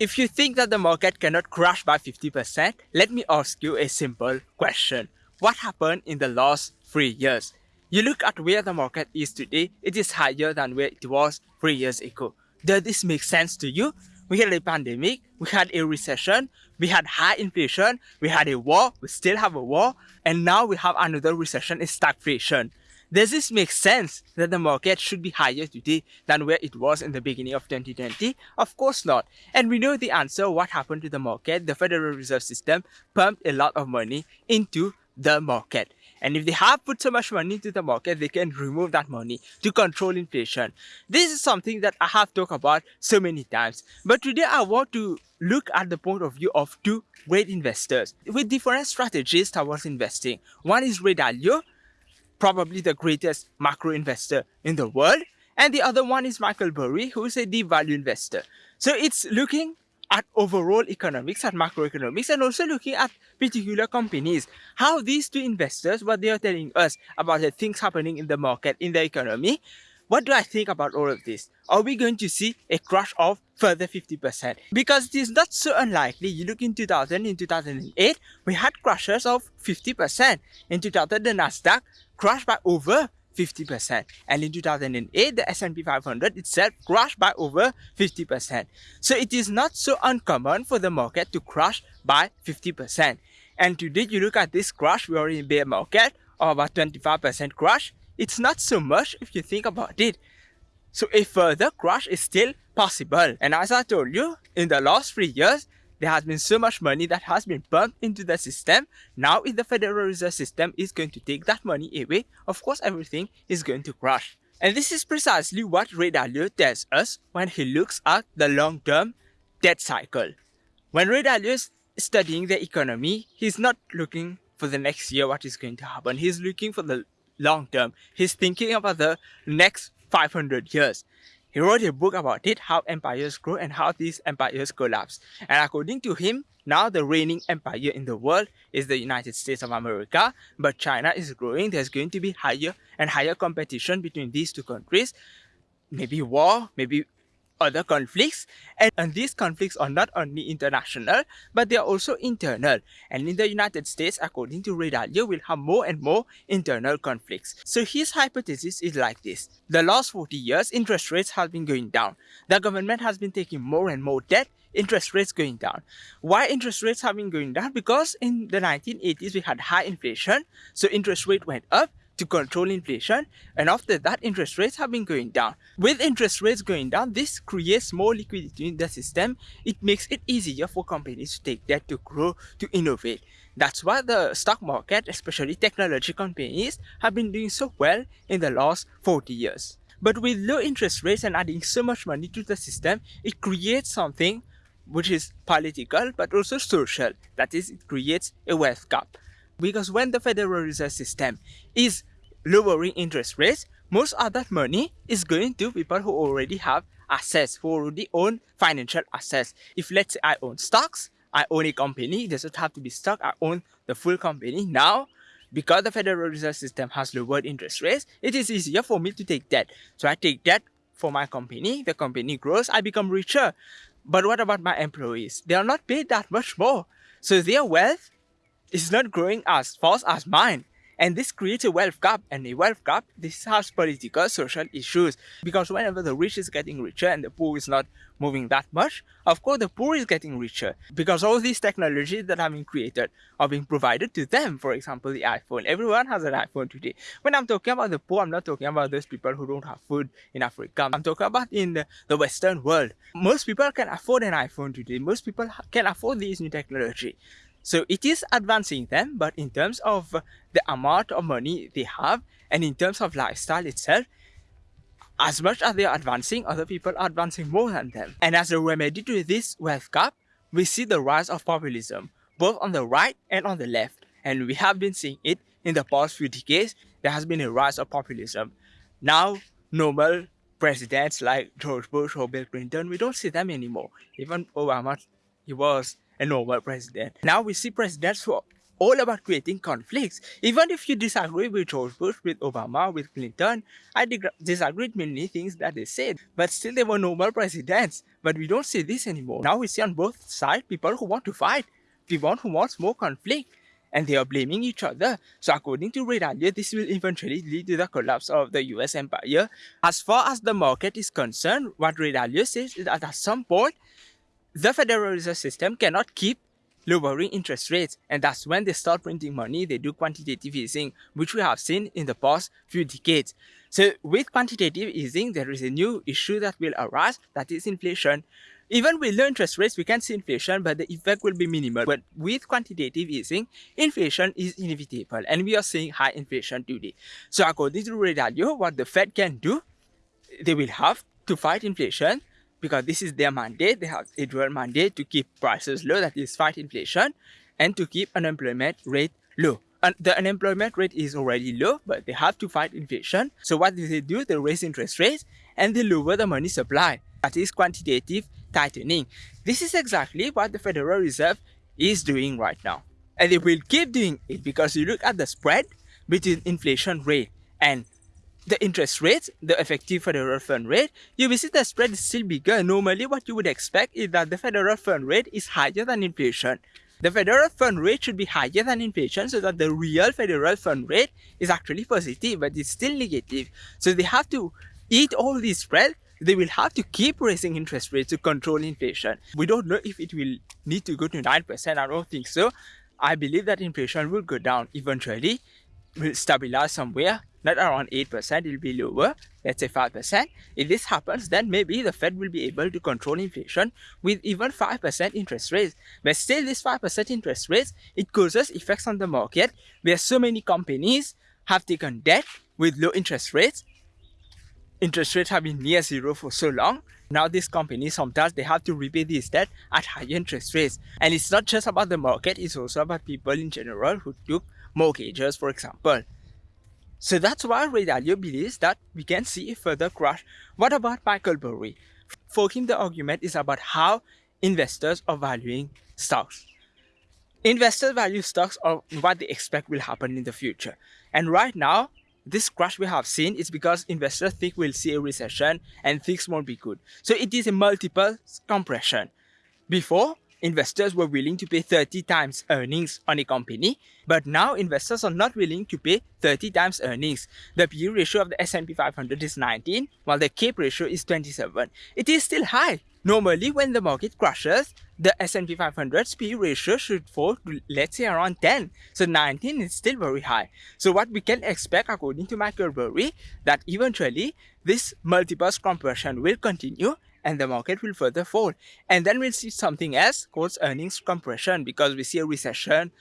If you think that the market cannot crash by 50%, let me ask you a simple question. What happened in the last three years? You look at where the market is today, it is higher than where it was three years ago. Does this make sense to you? We had a pandemic, we had a recession, we had high inflation, we had a war, we still have a war, and now we have another recession, a stagflation. Does this make sense that the market should be higher today than where it was in the beginning of 2020? Of course not. And we know the answer what happened to the market. The Federal Reserve System pumped a lot of money into the market. And if they have put so much money into the market, they can remove that money to control inflation. This is something that I have talked about so many times. But today I want to look at the point of view of two great investors with different strategies towards investing. One is Ray Dalio, probably the greatest macro investor in the world. And the other one is Michael Burry, who is a deep value investor. So it's looking at overall economics, at macroeconomics, and also looking at particular companies. How these two investors, what they are telling us about the things happening in the market, in the economy, what do I think about all of this? Are we going to see a crash of further 50%? Because it is not so unlikely. You look in 2000, in 2008, we had crashes of 50%. In 2000, the Nasdaq crashed by over 50%. And in 2008, the S&P 500 itself crashed by over 50%. So it is not so uncommon for the market to crash by 50%. And today, you look at this crash, we are in bear market of about 25% crash. It's not so much if you think about it. So a further crash is still possible. And as I told you, in the last three years, there has been so much money that has been pumped into the system. Now if the Federal Reserve System is going to take that money away, of course everything is going to crash. And this is precisely what Ray Dalio tells us when he looks at the long-term debt cycle. When Ray Dalio is studying the economy, he's not looking for the next year what is going to happen. He's looking for the long term. He's thinking about the next 500 years. He wrote a book about it, how empires grow and how these empires collapse. And according to him, now the reigning empire in the world is the United States of America, but China is growing. There's going to be higher and higher competition between these two countries. Maybe war, maybe other conflicts and, and, these conflicts are not only international but they are also internal and in the United States according to Ray Dalio will have more and more internal conflicts. So his hypothesis is like this. The last 40 years interest rates have been going down. The government has been taking more and more debt interest rates going down. Why interest rates have been going down? Because in the 1980s we had high inflation so interest rate went up to control inflation and after that interest rates have been going down. With interest rates going down, this creates more liquidity in the system. It makes it easier for companies to take debt to grow, to innovate. That's why the stock market, especially technology companies, have been doing so well in the last 40 years. But with low interest rates and adding so much money to the system, it creates something which is political but also social. That is, it creates a wealth gap. Because when the Federal Reserve System is lowering interest rates, most of that money is going to people who already have assets, who already own financial assets. If let's say I own stocks, I own a company, it doesn't have to be stock, I own the full company. Now, because the Federal Reserve System has lowered interest rates, it is easier for me to take debt. So I take debt for my company, the company grows, I become richer. But what about my employees? They are not paid that much more. So their wealth is not growing as fast as mine. And this creates a wealth gap and a wealth gap, this has political, social issues. Because whenever the rich is getting richer and the poor is not moving that much, of course the poor is getting richer. Because all these technologies that have been created are being provided to them. For example, the iPhone. Everyone has an iPhone today. When I'm talking about the poor, I'm not talking about those people who don't have food in Africa. I'm talking about in the, the Western world. Most people can afford an iPhone today. Most people can afford these new technology. So it is advancing them, but in terms of the amount of money they have and in terms of lifestyle itself, as much as they are advancing, other people are advancing more than them. And as a remedy to this wealth gap, we see the rise of populism, both on the right and on the left. And we have been seeing it in the past few decades. There has been a rise of populism. Now, normal presidents like George Bush or Bill Clinton, we don't see them anymore. Even Obama, he was a normal president. Now we see presidents who are all about creating conflicts. Even if you disagree with George Bush, with Obama, with Clinton, I disagree with many things that they said, but still they were normal presidents. But we don't see this anymore. Now we see on both sides people who want to fight, people who want more conflict, and they are blaming each other. So according to Ray Dalio, this will eventually lead to the collapse of the US empire. As far as the market is concerned, what Ray Dalio says is that at some point, the Federal Reserve System cannot keep lowering interest rates and that's when they start printing money. They do quantitative easing which we have seen in the past few decades. So with quantitative easing there is a new issue that will arise that is inflation. Even with low interest rates we can see inflation but the effect will be minimal. But with quantitative easing inflation is inevitable and we are seeing high inflation today. So according to Ray what the Fed can do they will have to fight inflation because this is their mandate. They have a dual mandate to keep prices low, that is fight inflation, and to keep unemployment rate low. And the unemployment rate is already low, but they have to fight inflation. So what do they do? They raise interest rates and they lower the money supply. That is quantitative tightening. This is exactly what the Federal Reserve is doing right now. And they will keep doing it because you look at the spread between inflation rate and the interest rate, the effective federal fund rate, you will see the spread is still bigger. Normally, what you would expect is that the federal fund rate is higher than inflation. The federal fund rate should be higher than inflation so that the real federal fund rate is actually positive, but it's still negative. So they have to eat all this spread. They will have to keep raising interest rates to control inflation. We don't know if it will need to go to 9%. I don't think so. I believe that inflation will go down eventually, will stabilize somewhere not around 8%, it will be lower, let's say 5%. If this happens, then maybe the Fed will be able to control inflation with even 5% interest rates. But still, this 5% interest rates, it causes effects on the market where so many companies have taken debt with low interest rates. Interest rates have been near zero for so long. Now these companies sometimes they have to repay this debt at higher interest rates. And it's not just about the market, it's also about people in general who took mortgages, for example. So that's why Ray Dalio believes that we can see a further crash. What about Michael Burry? For him, the argument is about how investors are valuing stocks. Investors value stocks on what they expect will happen in the future. And right now, this crash we have seen is because investors think we'll see a recession and things won't be good. So it is a multiple compression. Before, investors were willing to pay 30 times earnings on a company, but now investors are not willing to pay 30 times earnings. The PE ratio of the S&P 500 is 19, while the CAPE ratio is 27. It is still high. Normally, when the market crashes, the S&P 500's PE ratio should fall to let's say around 10. So 19 is still very high. So what we can expect according to Michael Burry that eventually this multiples compression will continue and the market will further fall. And then we'll see something else called earnings compression because we see a recession,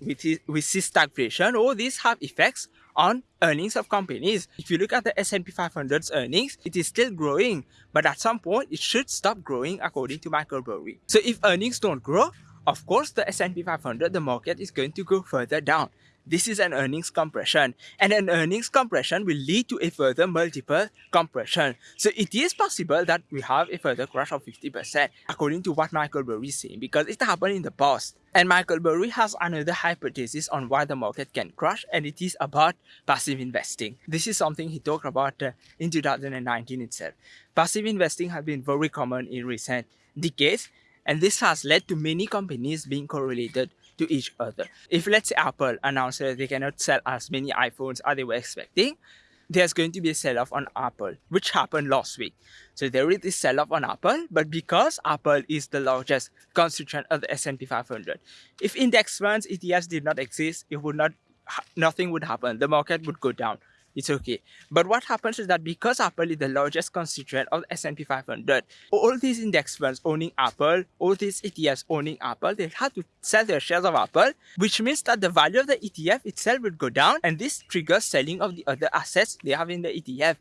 we see, stagflation. All these have effects on earnings of companies. If you look at the S&P 500's earnings, it is still growing, but at some point it should stop growing according to Michael Burry. So if earnings don't grow, of course the S&P 500, the market is going to go further down. This is an earnings compression and an earnings compression will lead to a further multiple compression. So it is possible that we have a further crash of 50% according to what Michael Burry is saying because it happened in the past. And Michael Burry has another hypothesis on why the market can crash and it is about passive investing. This is something he talked about uh, in 2019 itself. Passive investing has been very common in recent decades and this has led to many companies being correlated to each other. If let's say Apple announces they cannot sell as many iPhones as they were expecting, there's going to be a sell-off on Apple, which happened last week. So there is this sell-off on Apple, but because Apple is the largest constituent of the S&P 500, if index funds, ETFs did not exist, it would not, nothing would happen. The market would go down it's okay. But what happens is that because Apple is the largest constituent of the S&P 500, all these index funds owning Apple, all these ETFs owning Apple, they have to sell their shares of Apple, which means that the value of the ETF itself will go down and this triggers selling of the other assets they have in the ETF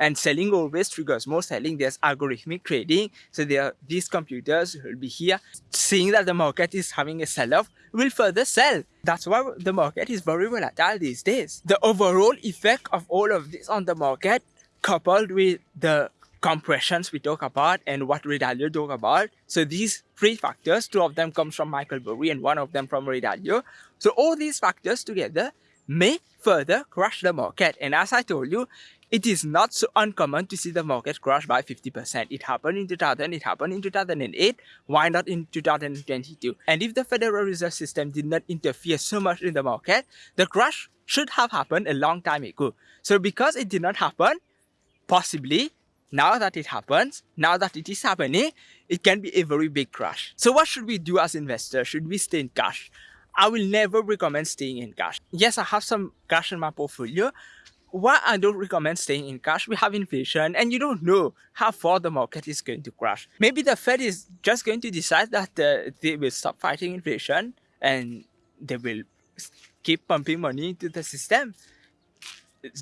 and selling always triggers more selling there's algorithmic trading so there are these computers will be here seeing that the market is having a sell-off will further sell that's why the market is very volatile these days the overall effect of all of this on the market coupled with the compressions we talk about and what Ray Dalio talk about. So these three factors, two of them comes from Michael Burry and one of them from Ray Dalio. So all these factors together may further crush the market. And as I told you, it is not so uncommon to see the market crash by 50%. It happened in 2000, it happened in 2008, why not in 2022? And if the Federal Reserve System did not interfere so much in the market, the crash should have happened a long time ago. So because it did not happen, possibly now that it happens, now that it is happening, it can be a very big crash. So what should we do as investors? Should we stay in cash? I will never recommend staying in cash. Yes, I have some cash in my portfolio. Why I don't recommend staying in cash, we have inflation and you don't know how far the market is going to crash. Maybe the Fed is just going to decide that uh, they will stop fighting inflation and they will keep pumping money into the system.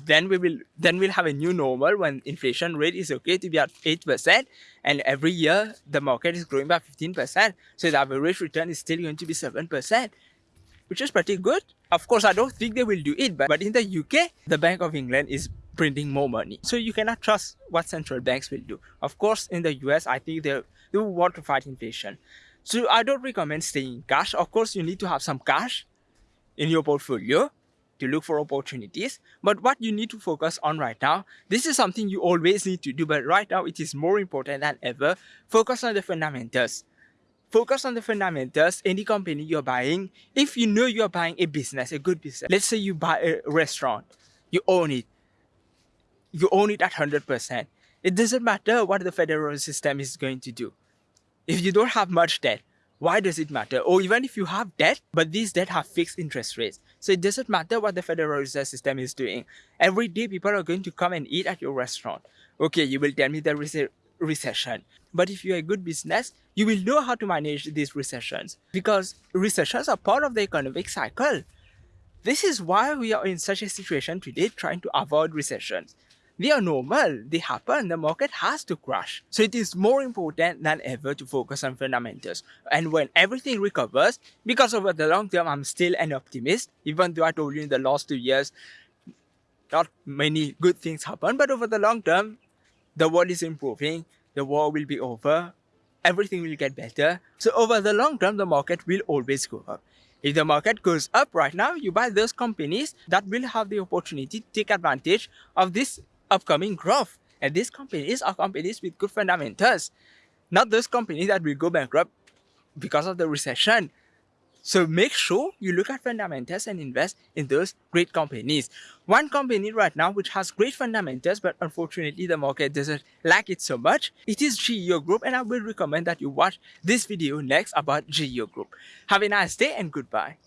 Then we will then we'll have a new normal when inflation rate is okay to be at 8% and every year the market is growing by 15% so the average return is still going to be 7% which is pretty good of course i don't think they will do it but, in the uk the bank of england is printing more money so you cannot trust what central banks will do of course in the us i think they, they will want to fight inflation so i don't recommend staying in cash of course you need to have some cash in your portfolio to look for opportunities. But what you need to focus on right now, this is something you always need to do, but right now it is more important than ever. Focus on the fundamentals. Focus on the fundamentals, any company you're buying. If you know you're buying a business, a good business, let's say you buy a restaurant, you own it. You own it at 100%. It doesn't matter what the federal system is going to do. If you don't have much debt, why does it matter? Or even if you have debt, but these debt have fixed interest rates. So it doesn't matter what the Federal Reserve System is doing. Every day people are going to come and eat at your restaurant. Okay, you will tell me there is a recession. But if you're a good business, you will know how to manage these recessions because recessions are part of the economic cycle. This is why we are in such a situation today trying to avoid recessions. They are normal, they happen, the market has to crash. So it is more important than ever to focus on fundamentals. And when everything recovers, because over the long term, I'm still an optimist, even though I told you in the last two years, not many good things happen, but over the long term, the world is improving, the war will be over, everything will get better. So over the long term, the market will always go up. If the market goes up right now, you buy those companies that will have the opportunity to take advantage of this upcoming growth. And these companies are companies with good fundamentals, not those companies that will go bankrupt because of the recession. So make sure you look at fundamentals and invest in those great companies. One company right now which has great fundamentals but unfortunately the market doesn't like it so much, it is GEO Group and I will recommend that you watch this video next about GEO Group. Have a nice day and goodbye.